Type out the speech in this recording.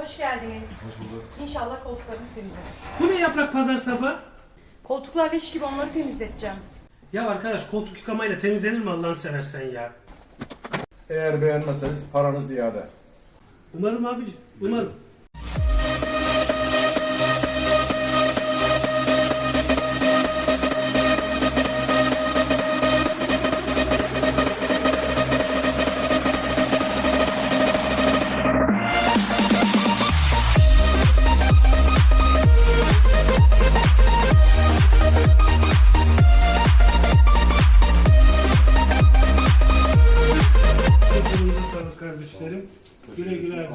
Hoş geldiniz. Hoş bulduk. İnşallah koltuklarınız temiz olur. Bu ne yaprak pazar sabah? Koltuklar leş gibi onları temizleteceğim. Ya arkadaş koltuk yıkamayla temizlenir mi Allah'ını seversen ya? Eğer beğenmezseniz paranız iade. Umarım abicim, umarım. kardeşlerim. Güle güle.